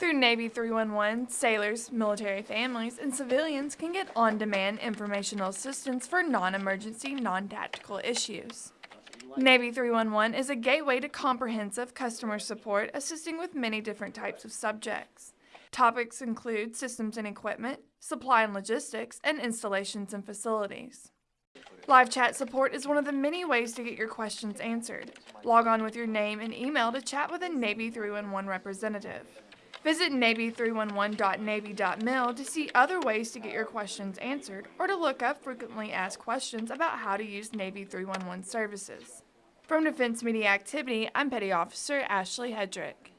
Through Navy 311, sailors, military families, and civilians can get on-demand informational assistance for non-emergency, non-tactical issues. Navy 311 is a gateway to comprehensive customer support assisting with many different types of subjects. Topics include systems and equipment, supply and logistics, and installations and facilities. Live chat support is one of the many ways to get your questions answered. Log on with your name and email to chat with a Navy 311 representative. Visit Navy311.navy.mil to see other ways to get your questions answered or to look up frequently asked questions about how to use Navy 311 services. From Defense Media Activity, I'm Petty Officer Ashley Hedrick.